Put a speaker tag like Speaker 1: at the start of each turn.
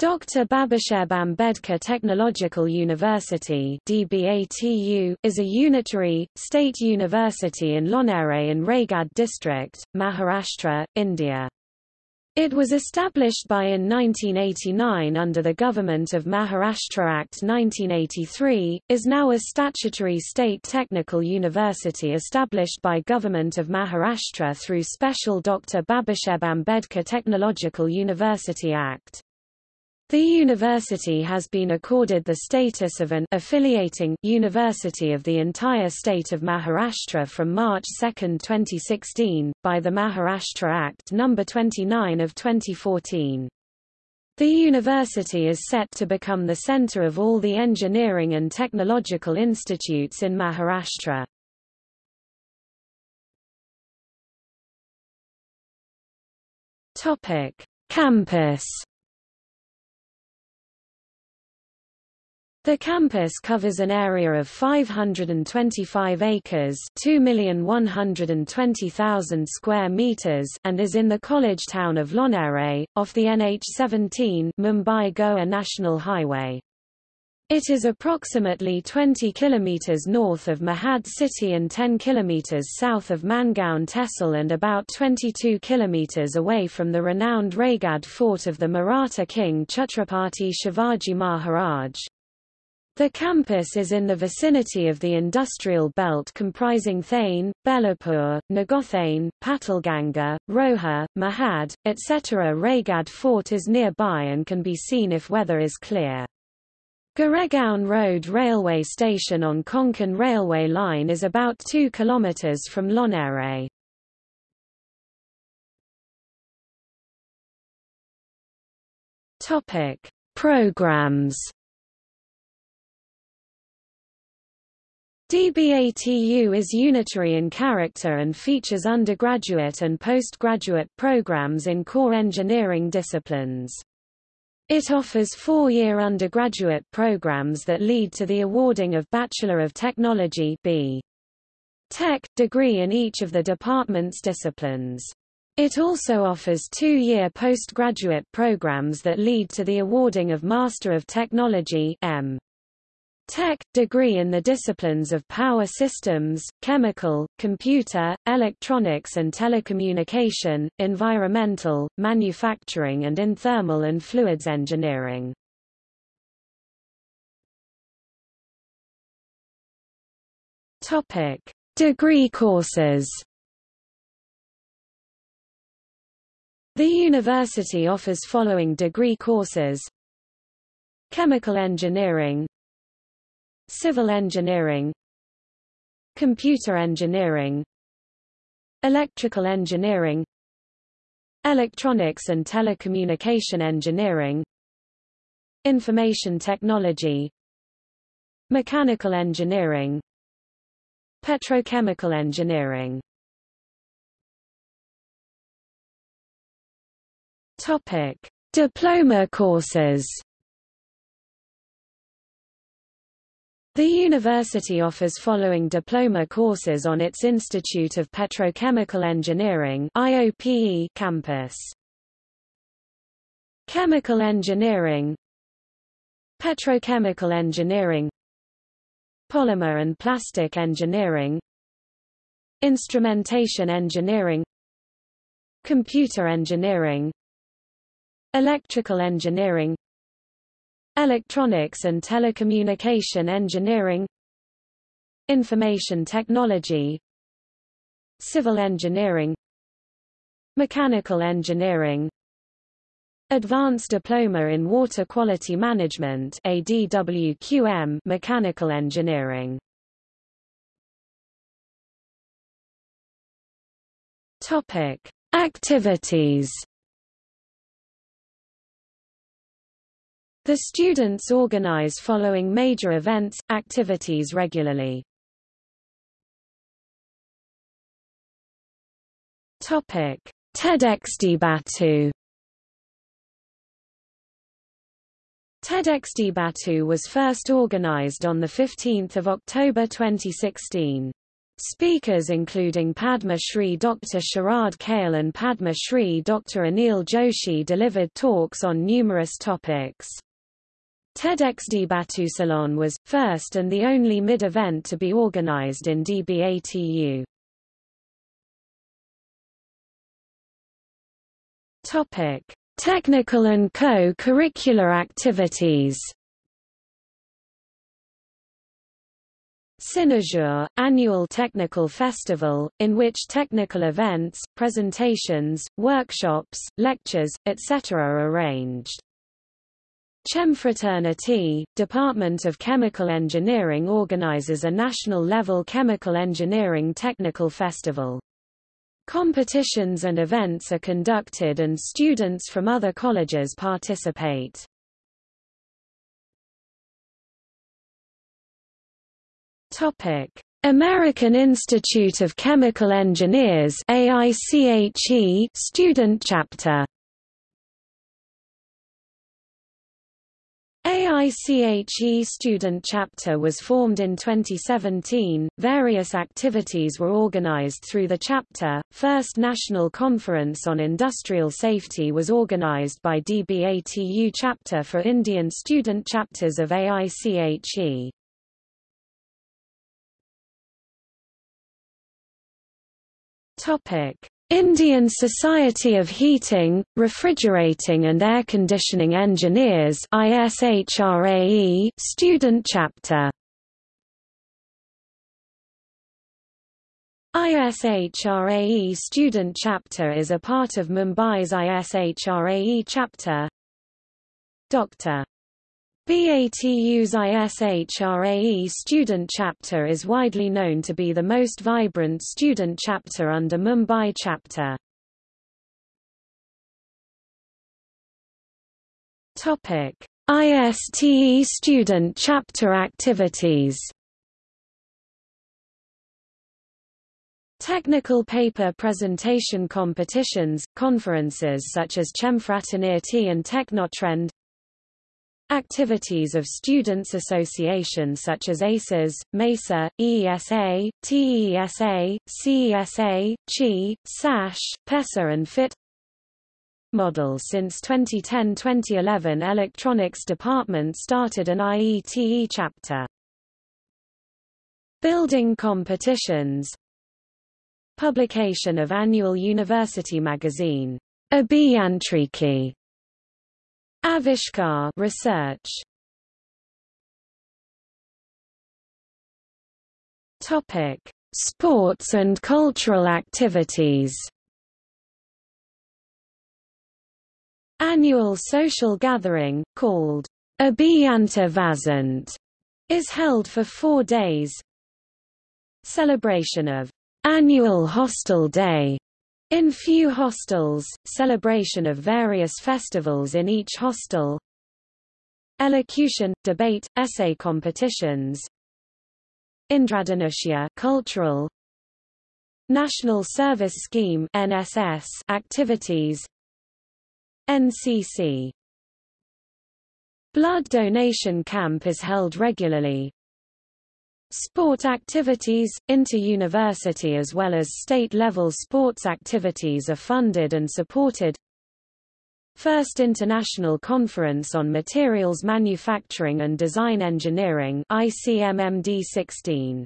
Speaker 1: Dr. Babasaheb Ambedkar Technological University DBATU, is a unitary, state university in Lonere in Raigad district, Maharashtra, India. It was established by in 1989 under the Government of Maharashtra Act 1983, is now a statutory state technical university established by Government of Maharashtra through Special Dr. Babasaheb Ambedkar Technological University Act. The university has been accorded the status of an affiliating university of the entire state of Maharashtra from March 2, 2016, by the Maharashtra Act No. 29 of 2014. The university is set to become the center of all the engineering and technological institutes in Maharashtra. Campus The campus covers an area of 525 acres 2,120,000 square meters and is in the college town of Lonere, off the NH17 Mumbai-Goa National Highway. It is approximately 20 kilometers north of Mahad city and 10 kilometers south of Mangaon Tehsil and about 22 kilometers away from the renowned Raigad fort of the Maratha king Chhatrapati Shivaji Maharaj. The campus is in the vicinity of the industrial belt comprising Thane, Belapur, Nagothane, Patalganga, Roha, Mahad, etc. Raigad Fort is nearby and can be seen if weather is clear. Goregaon Road railway station on Konkan railway line is about 2 km from Lonere. Topic: Programs DBATU is unitary in character and features undergraduate and postgraduate programs in core engineering disciplines. It offers four-year undergraduate programs that lead to the awarding of Bachelor of Technology B. Tech degree in each of the department's disciplines. It also offers two-year postgraduate programs that lead to the awarding of Master of Technology M. Tech degree in the disciplines of power systems, chemical, computer, electronics and telecommunication, environmental, manufacturing and in thermal and fluids engineering. Topic: Degree courses. The university offers following degree courses Chemical engineering Civil engineering Computer engineering Electrical engineering Electronics and telecommunication engineering Information technology Mechanical engineering Petrochemical engineering. Topic: Diploma courses The university offers following diploma courses on its Institute of Petrochemical Engineering IOPE campus. Chemical Engineering. Petrochemical Engineering. Polymer and Plastic Engineering. Instrumentation Engineering. Computer Engineering. Electrical Engineering Electronics and Telecommunication Engineering Information Technology Civil Engineering Mechanical Engineering Advanced Diploma in Water Quality Management ADWQM Mechanical Engineering. Topic Activities The students organize following major events, activities regularly. Topic: TEDxDBATU TEDxDBATU was first organized on 15 October 2016. Speakers including Padma Shri Dr. Sharad Kale and Padma Shri Dr. Anil Joshi delivered talks on numerous topics. TEDxDBATUSalon was, first and the only mid-event to be organized in DBATU. Topic: Technical and co-curricular activities. Cinejour, annual technical festival, in which technical events, presentations, workshops, lectures, etc. are arranged. Chemfraternity, Department of Chemical Engineering organizes a national-level chemical engineering technical festival. Competitions and events are conducted and students from other colleges participate. American Institute of Chemical Engineers AICHE student chapter. AICHE student chapter was formed in 2017. Various activities were organized through the chapter. First National Conference on Industrial Safety was organized by DBATU chapter for Indian student chapters of AICHE. Topic: Indian Society of Heating, Refrigerating and Air Conditioning Engineers ISHRAE student chapter. ISHRAE student chapter is a part of Mumbai's ISHRAE chapter. Dr. BATU's ISHRAE student chapter is widely known to be the most vibrant student chapter under Mumbai chapter. Topic: ISTE student chapter activities. Technical paper presentation competitions, conferences such as Chemfraternity and Technotrend Activities of Students Association such as ACES, MESA, EESA, TESA, CESA, CHI, SASH, PESA and FIT Model Since 2010-2011 Electronics Department started an IETE chapter. Building competitions. Publication of annual university magazine, Abhiyantriki Avishkar research. Topic: Sports and cultural activities. Annual social gathering, called Abhiyanta is held for four days. Celebration of Annual Hostel Day in few hostels, celebration of various festivals in each hostel. Elocution, debate, essay competitions. Indradhanusya cultural. National Service Scheme NSS activities. NCC Blood donation camp is held regularly, Sport activities, inter-university as well as state-level sports activities are funded and supported. First International Conference on Materials Manufacturing and Design Engineering ICMMD 16